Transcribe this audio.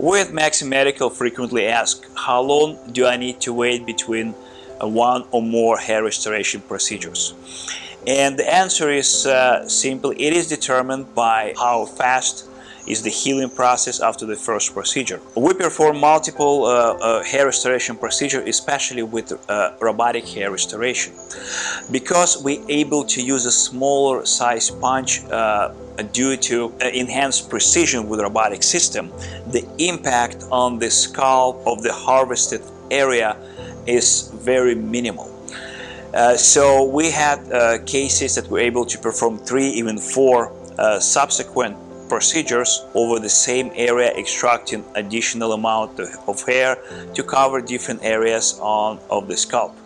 We at Maxim Medical frequently ask, how long do I need to wait between uh, one or more hair restoration procedures? And the answer is uh, simple. It is determined by how fast is the healing process after the first procedure. We perform multiple uh, uh, hair restoration procedures, especially with uh, robotic hair restoration. Because we're able to use a smaller size punch uh, due to uh, enhanced precision with robotic system, the impact on the scalp of the harvested area is very minimal. Uh, so we had uh, cases that were able to perform three, even four uh, subsequent procedures over the same area extracting additional amount of hair to cover different areas on of the scalp.